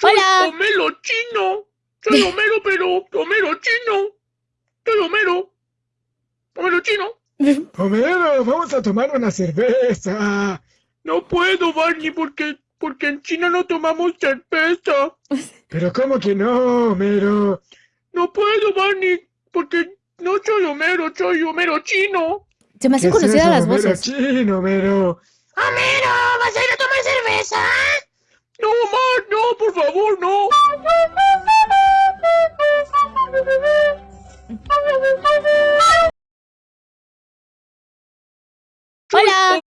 Soy Hola. Homero chino. Soy Homero, pero Homero chino. Soy Homero. Homero chino. Homero, vamos a tomar una cerveza. No puedo, Barney, porque, porque en China no tomamos cerveza. Pero ¿cómo que no, Homero? No puedo, Barney, porque no soy Homero, soy Homero chino. Se me hacen ¿Qué es conocidas las Homero voces. chino, Homero. Homero, ¿vas a ir a Hola.